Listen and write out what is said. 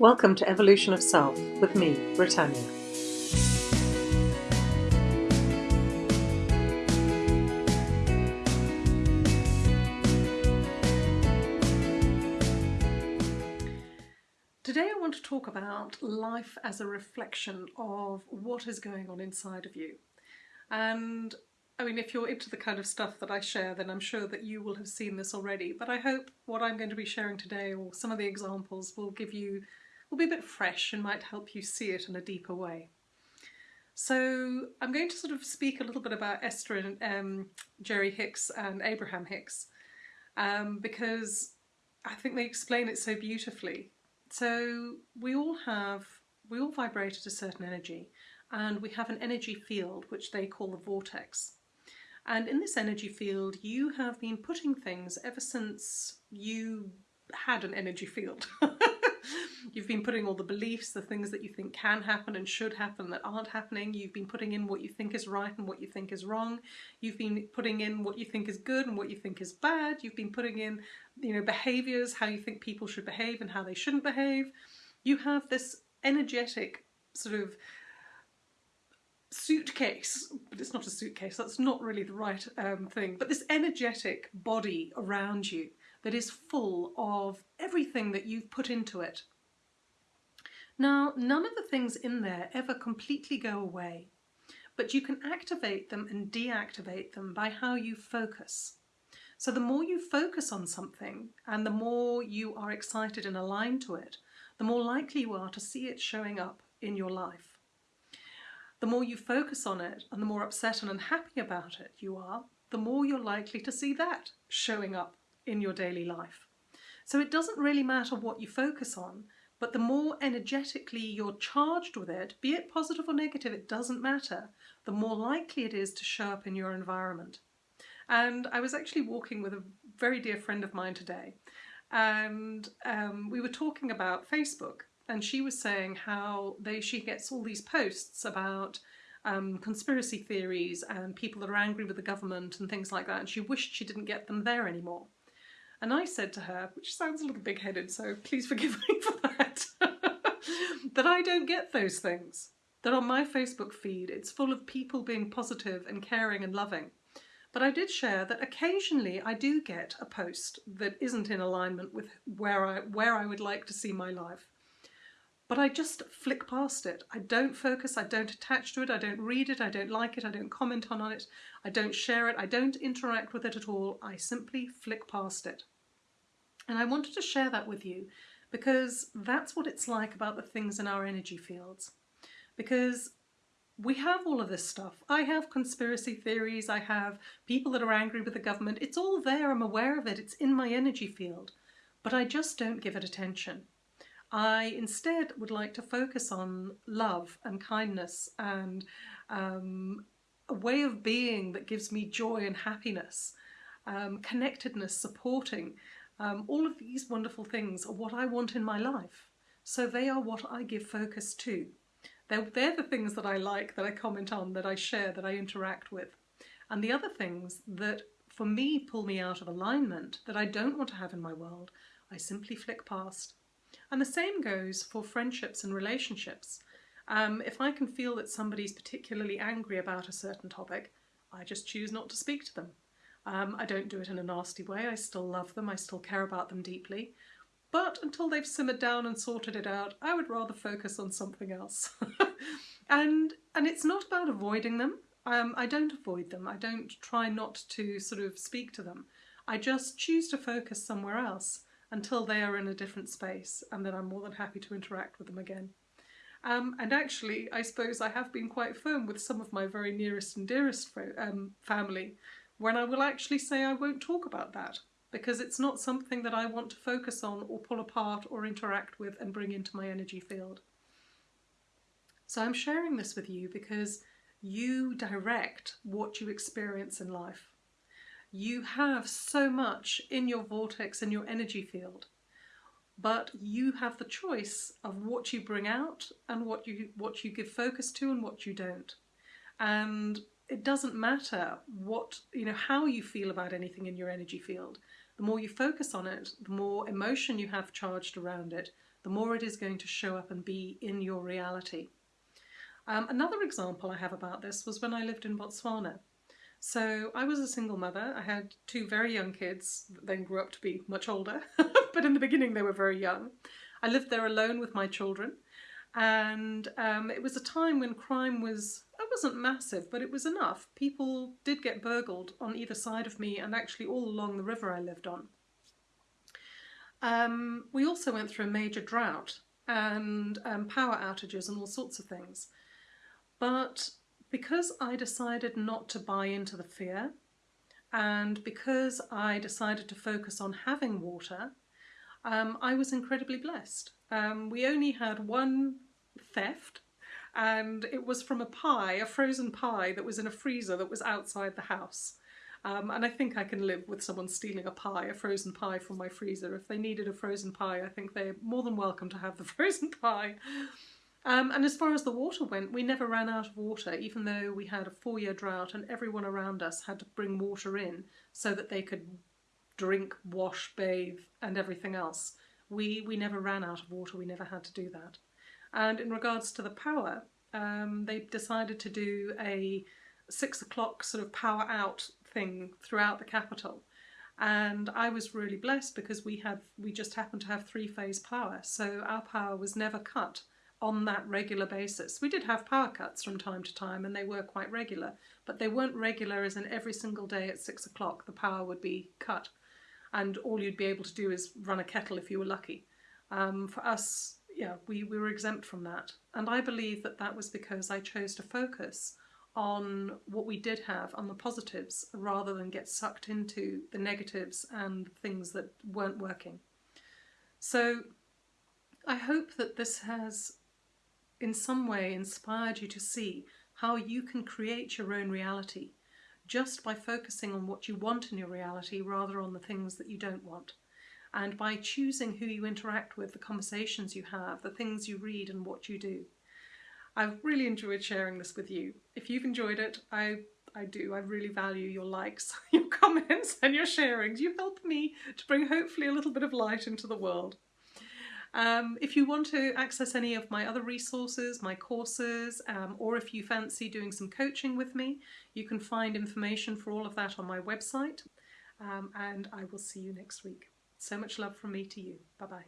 Welcome to Evolution of Self with me, Britannia. Today I want to talk about life as a reflection of what is going on inside of you. And I mean, if you're into the kind of stuff that I share, then I'm sure that you will have seen this already. But I hope what I'm going to be sharing today, or some of the examples, will give you, will be a bit fresh and might help you see it in a deeper way. So I'm going to sort of speak a little bit about Esther and um, Jerry Hicks and Abraham Hicks, um, because I think they explain it so beautifully. So we all have, we all vibrate at a certain energy, and we have an energy field which they call the vortex. And in this energy field, you have been putting things ever since you had an energy field. You've been putting all the beliefs, the things that you think can happen and should happen that aren't happening. You've been putting in what you think is right and what you think is wrong. You've been putting in what you think is good and what you think is bad. You've been putting in, you know, behaviors, how you think people should behave and how they shouldn't behave. You have this energetic sort of suitcase, but it's not a suitcase, that's not really the right um, thing, but this energetic body around you that is full of everything that you've put into it. Now, none of the things in there ever completely go away, but you can activate them and deactivate them by how you focus. So the more you focus on something and the more you are excited and aligned to it, the more likely you are to see it showing up in your life the more you focus on it and the more upset and unhappy about it you are, the more you're likely to see that showing up in your daily life. So it doesn't really matter what you focus on, but the more energetically you're charged with it, be it positive or negative, it doesn't matter, the more likely it is to show up in your environment. And I was actually walking with a very dear friend of mine today, and um, we were talking about Facebook and she was saying how they she gets all these posts about um, conspiracy theories and people that are angry with the government and things like that, and she wished she didn't get them there anymore. And I said to her, which sounds a little big-headed, so please forgive me for that, that I don't get those things. That on my Facebook feed, it's full of people being positive and caring and loving. But I did share that occasionally I do get a post that isn't in alignment with where I, where I would like to see my life but I just flick past it. I don't focus, I don't attach to it, I don't read it, I don't like it, I don't comment on it, I don't share it, I don't interact with it at all. I simply flick past it. And I wanted to share that with you because that's what it's like about the things in our energy fields. Because we have all of this stuff. I have conspiracy theories, I have people that are angry with the government. It's all there, I'm aware of it, it's in my energy field. But I just don't give it attention. I instead would like to focus on love and kindness and um, a way of being that gives me joy and happiness, um, connectedness, supporting. Um, all of these wonderful things are what I want in my life. So they are what I give focus to. They're, they're the things that I like, that I comment on, that I share, that I interact with. And the other things that for me pull me out of alignment, that I don't want to have in my world, I simply flick past. And the same goes for friendships and relationships. Um, if I can feel that somebody's particularly angry about a certain topic, I just choose not to speak to them. Um, I don't do it in a nasty way, I still love them, I still care about them deeply. But until they've simmered down and sorted it out, I would rather focus on something else. and, and it's not about avoiding them. Um, I don't avoid them. I don't try not to sort of speak to them. I just choose to focus somewhere else until they are in a different space and then I'm more than happy to interact with them again. Um, and actually, I suppose I have been quite firm with some of my very nearest and dearest um, family when I will actually say I won't talk about that because it's not something that I want to focus on or pull apart or interact with and bring into my energy field. So I'm sharing this with you because you direct what you experience in life. You have so much in your vortex and your energy field, but you have the choice of what you bring out and what you what you give focus to and what you don't. And it doesn't matter what, you know, how you feel about anything in your energy field. The more you focus on it, the more emotion you have charged around it, the more it is going to show up and be in your reality. Um, another example I have about this was when I lived in Botswana. So I was a single mother. I had two very young kids that then grew up to be much older, but in the beginning they were very young. I lived there alone with my children and um, it was a time when crime was, it wasn't massive, but it was enough. People did get burgled on either side of me and actually all along the river I lived on. Um, we also went through a major drought and um, power outages and all sorts of things. But because I decided not to buy into the fear and because I decided to focus on having water, um, I was incredibly blessed. Um, we only had one theft and it was from a pie, a frozen pie that was in a freezer that was outside the house. Um, and I think I can live with someone stealing a pie, a frozen pie from my freezer. If they needed a frozen pie, I think they're more than welcome to have the frozen pie. Um, and as far as the water went, we never ran out of water, even though we had a four-year drought and everyone around us had to bring water in so that they could drink, wash, bathe and everything else. We, we never ran out of water, we never had to do that. And in regards to the power, um, they decided to do a six o'clock sort of power out thing throughout the capital. And I was really blessed because we had we just happened to have three phase power, so our power was never cut on that regular basis. We did have power cuts from time to time and they were quite regular, but they weren't regular as in every single day at six o'clock the power would be cut and all you'd be able to do is run a kettle if you were lucky. Um, for us, yeah, we, we were exempt from that. And I believe that that was because I chose to focus on what we did have, on the positives, rather than get sucked into the negatives and things that weren't working. So I hope that this has in some way inspired you to see how you can create your own reality just by focusing on what you want in your reality rather on the things that you don't want and by choosing who you interact with, the conversations you have, the things you read and what you do. I've really enjoyed sharing this with you. If you've enjoyed it, I I do. I really value your likes, your comments and your sharings. You help me to bring hopefully a little bit of light into the world. Um, if you want to access any of my other resources, my courses, um, or if you fancy doing some coaching with me, you can find information for all of that on my website. Um, and I will see you next week. So much love from me to you. Bye bye.